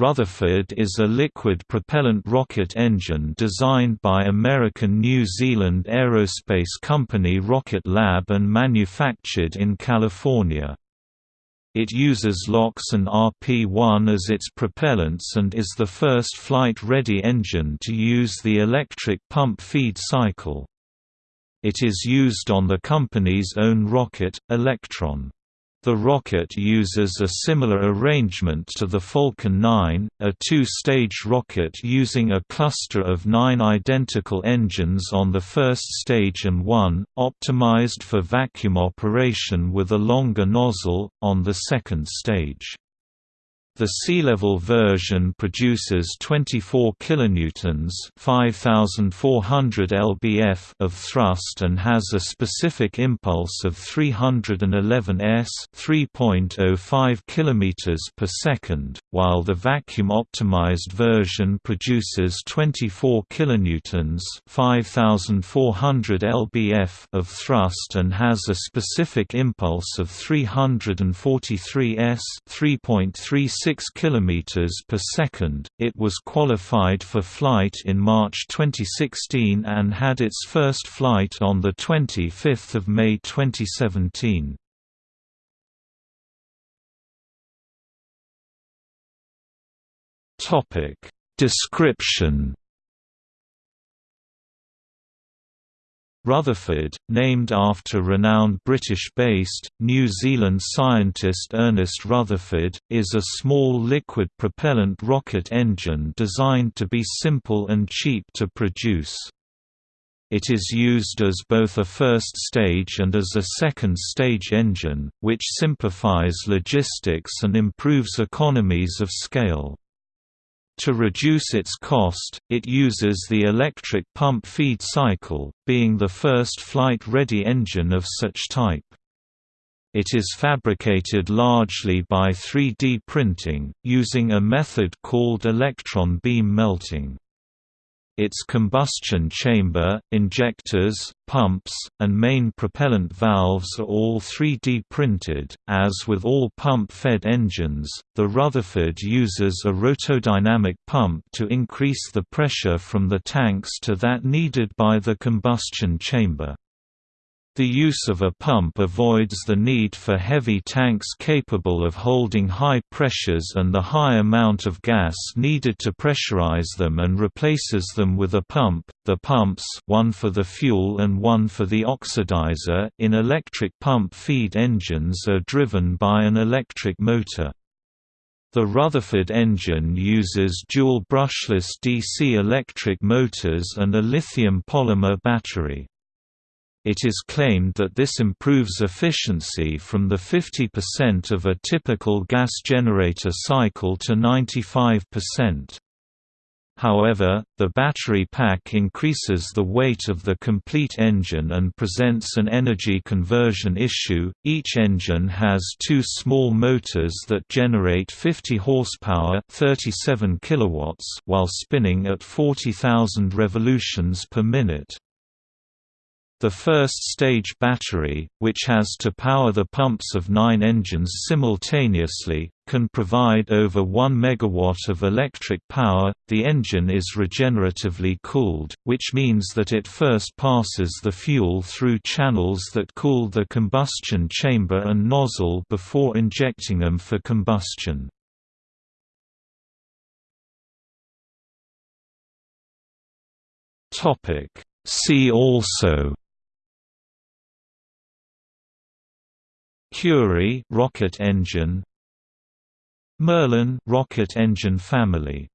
Rutherford is a liquid propellant rocket engine designed by American-New Zealand aerospace company Rocket Lab and manufactured in California. It uses LOX and RP-1 as its propellants and is the first flight-ready engine to use the electric pump feed cycle. It is used on the company's own rocket, Electron. The rocket uses a similar arrangement to the Falcon 9, a two-stage rocket using a cluster of nine identical engines on the first stage and one, optimized for vacuum operation with a longer nozzle, on the second stage. The sea-level version produces 24 kilonewtons (5400 lbf) of thrust and has a specific impulse of 311 s (3.05 kilometers per second), while the vacuum-optimized version produces 24 kilonewtons (5400 lbf) of thrust and has a specific impulse of 343 s (3.36 6 km per second. It was qualified for flight in March 2016 and had its first flight on the 25th of May 2017. Topic: Description Rutherford, named after renowned British-based, New Zealand scientist Ernest Rutherford, is a small liquid propellant rocket engine designed to be simple and cheap to produce. It is used as both a first stage and as a second stage engine, which simplifies logistics and improves economies of scale. To reduce its cost, it uses the electric pump feed cycle, being the first flight-ready engine of such type. It is fabricated largely by 3D printing, using a method called electron beam melting. Its combustion chamber, injectors, pumps, and main propellant valves are all 3D printed. As with all pump-fed engines, the Rutherford uses a rotodynamic pump to increase the pressure from the tanks to that needed by the combustion chamber. The use of a pump avoids the need for heavy tanks capable of holding high pressures and the high amount of gas needed to pressurize them and replaces them with a pump. The pumps, one for the fuel and one for the oxidizer, in electric pump feed engines are driven by an electric motor. The Rutherford engine uses dual brushless DC electric motors and a lithium polymer battery. It is claimed that this improves efficiency from the 50% of a typical gas generator cycle to 95%. However, the battery pack increases the weight of the complete engine and presents an energy conversion issue. Each engine has two small motors that generate 50 horsepower, 37 kilowatts, while spinning at 40,000 revolutions per minute. The first-stage battery, which has to power the pumps of nine engines simultaneously, can provide over 1 megawatt of electric power. The engine is regeneratively cooled, which means that it first passes the fuel through channels that cool the combustion chamber and nozzle before injecting them for combustion. Topic See also Curie rocket engine. Merlin rocket engine family